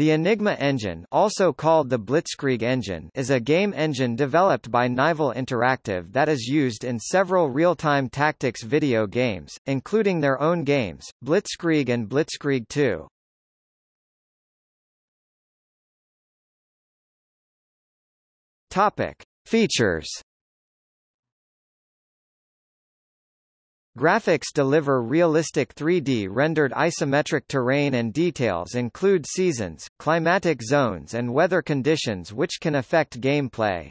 The Enigma engine also called the Blitzkrieg engine is a game engine developed by Nival Interactive that is used in several real-time tactics video games, including their own games, Blitzkrieg and Blitzkrieg 2. Topic. Features Graphics deliver realistic 3D rendered isometric terrain and details include seasons, climatic zones and weather conditions which can affect gameplay.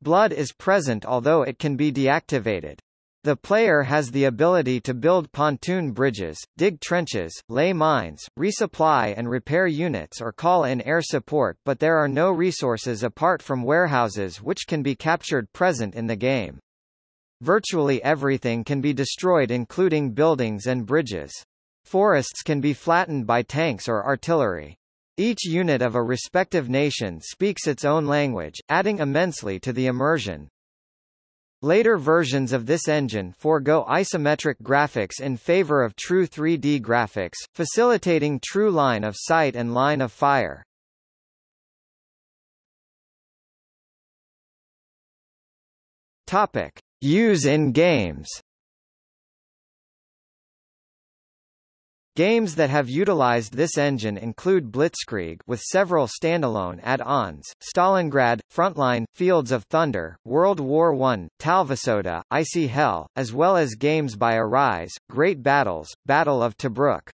Blood is present although it can be deactivated. The player has the ability to build pontoon bridges, dig trenches, lay mines, resupply and repair units or call in air support but there are no resources apart from warehouses which can be captured present in the game. Virtually everything can be destroyed including buildings and bridges. Forests can be flattened by tanks or artillery. Each unit of a respective nation speaks its own language, adding immensely to the immersion. Later versions of this engine forego isometric graphics in favor of true 3D graphics, facilitating true line of sight and line of fire. Topic: Use in games Games that have utilized this engine include Blitzkrieg with several standalone add-ons, Stalingrad, Frontline, Fields of Thunder, World War I, Talvisota, Icy Hell, as well as games by Arise, Great Battles, Battle of Tobruk.